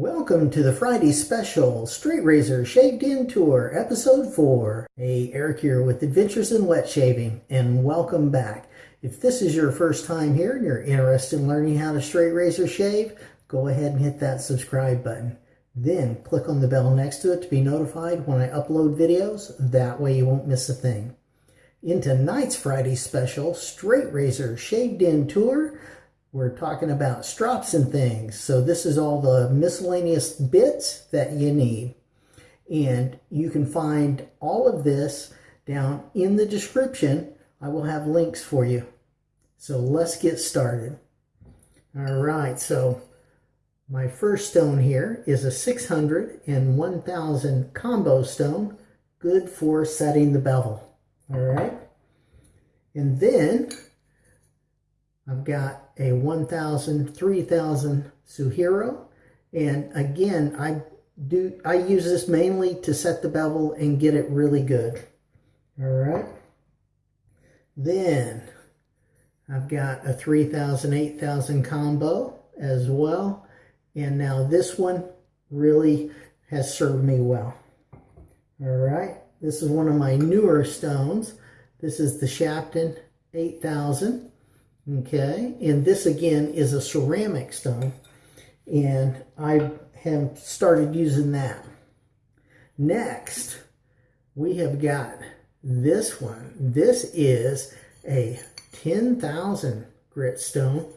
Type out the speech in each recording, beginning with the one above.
Welcome to the Friday special Straight Razor Shave Den Tour, Episode 4. Hey, Eric here with Adventures in Wet Shaving, and welcome back. If this is your first time here and you're interested in learning how to straight razor shave, go ahead and hit that subscribe button. Then click on the bell next to it to be notified when I upload videos. That way you won't miss a thing. In tonight's Friday special, Straight Razor Shave Den Tour, we're talking about strops and things. So this is all the miscellaneous bits that you need. And you can find all of this down in the description. I will have links for you. So let's get started. All right, so my first stone here is a 600 and 1000 combo stone, good for setting the bevel. All right. And then I've got a 1000, 3000 Suehiro. And again, I do I use this mainly to set the bevel and get it really good. All right. Then I've got a 3000, 8000 combo as well. And now this one really has served me well. All right. This is one of my newer stones. This is the Shapton 8000. Okay. And this again is a ceramic stone. And I have started using that. Next, we have got this one. This is a 10,000 grit stone.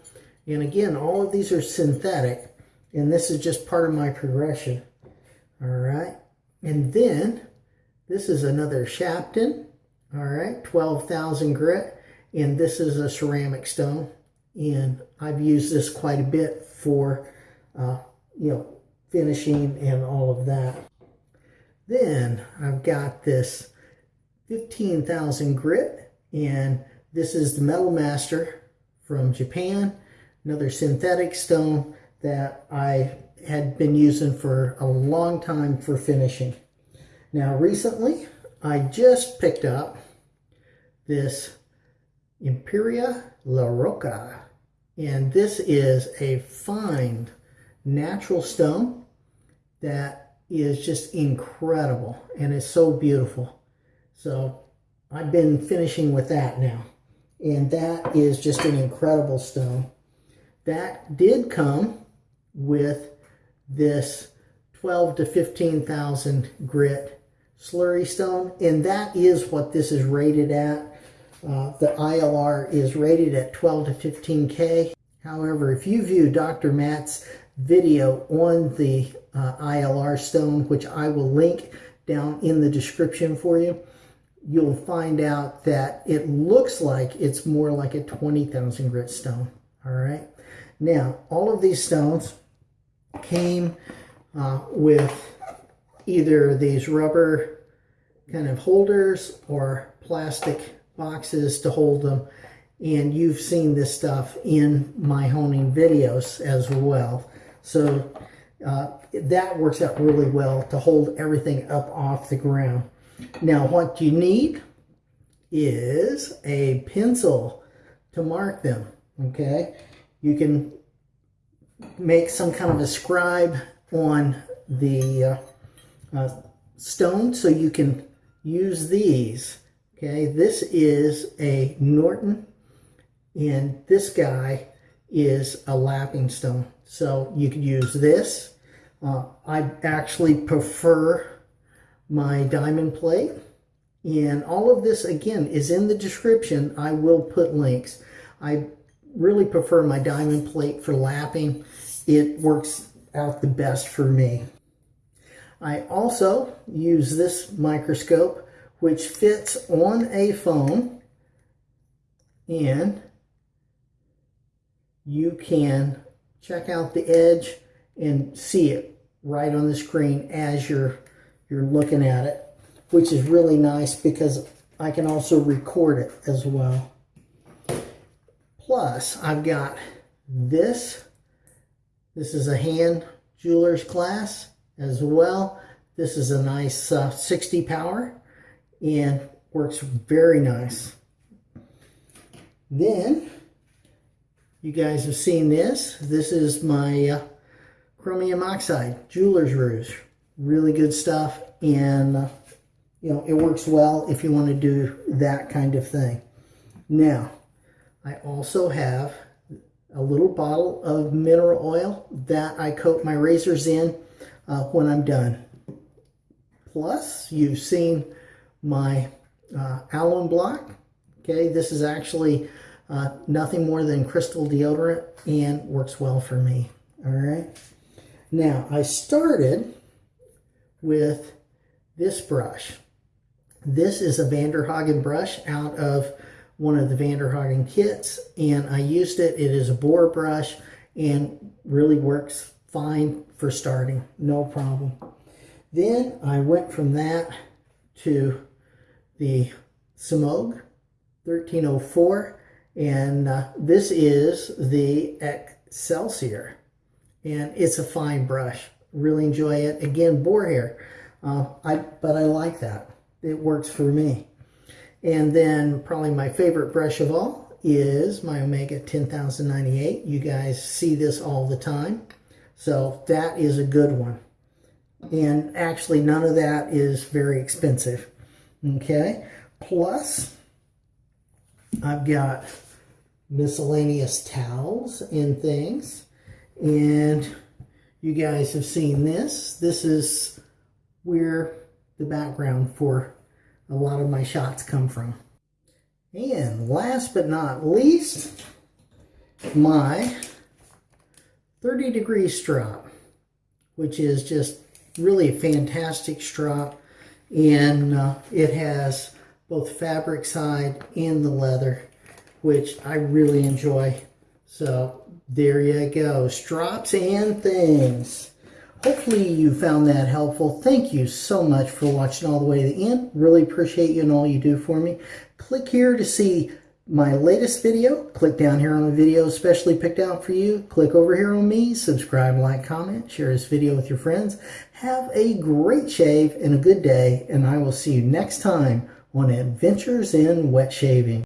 And again, all of these are synthetic. And this is just part of my progression. All right. And then this is another Shapton. All right. 12,000 grit. And this is a ceramic stone. And I've used this quite a bit for, uh, you know, finishing and all of that. Then I've got this 15,000 grit. And this is the Metal Master from Japan. Another synthetic stone that I had been using for a long time for finishing. Now recently, I just picked up this Imperia La Roca. And this is a fine natural stone that is just incredible and it's so beautiful. So I've been finishing with that now. And that is just an incredible stone. That did come with this 12 to 15,000 grit slurry stone. And that is what this is rated at. Uh, the ILR is rated at 12 to 15K. However, if you view Dr. Matt's video on the uh, ILR stone, which I will link down in the description for you, you'll find out that it looks like it's more like a 20,000 grit stone. All right. Now, all of these stones came uh, with either these rubber kind of holders or plastic boxes to hold them. And you've seen this stuff in my honing videos as well. So uh, that works out really well to hold everything up off the ground. Now what you need is a pencil to mark them, okay? You can make some kind of a scribe on the uh, uh, stone so you can use these. Okay, this is a Norton and this guy is a lapping stone. So you could use this. Uh, I actually prefer my diamond plate. And all of this, again, is in the description. I will put links. I really prefer my diamond plate for lapping. It works out the best for me. I also use this microscope which fits on a phone and you can check out the edge and see it right on the screen as you're you're looking at it which is really nice because I can also record it as well. Plus, I've got this. This is a hand jeweler's glass as well. This is a nice uh, 60 power and works very nice. Then, you guys have seen this. This is my uh, chromium oxide, jeweler's rouge. Really good stuff. And, uh, you know, it works well if you want to do that kind of thing. Now, I also have a little bottle of mineral oil that I coat my razors in uh, when I'm done. Plus, you've seen my uh, alum block. Okay, this is actually uh, nothing more than crystal deodorant and works well for me. All right. Now, I started with this brush. This is a Vanderhagen brush out of one of the Vanderhagen kits, and I used it. It is a boar brush and really works fine for starting, no problem. Then I went from that to the Semogue 1304 and uh, this is the Excelsior. And it's a fine brush. Really enjoy it. Again boar hair. Uh, I but I like that. It works for me. And then probably my favorite brush of all is my Omega 10098 you guys see this all the time. So that is a good one. And actually none of that is very expensive. Okay, plus I've got miscellaneous towels and things. And you guys have seen this. This is where the background for a lot of my shots come from. And last but not least, my 30 degree strop, which is just really a fantastic strop and uh, it has both fabric side and the leather which I really enjoy. So there you go. Straps and things. Hopefully you found that helpful. Thank you so much for watching all the way to the end. Really appreciate you and all you do for me. Click here to see my latest video. Click down here on the video especially picked out for you. Click over here on me, subscribe, like, comment, share this video with your friends. Have a great shave and a good day, and I will see you next time on Adventures in Wet Shaving.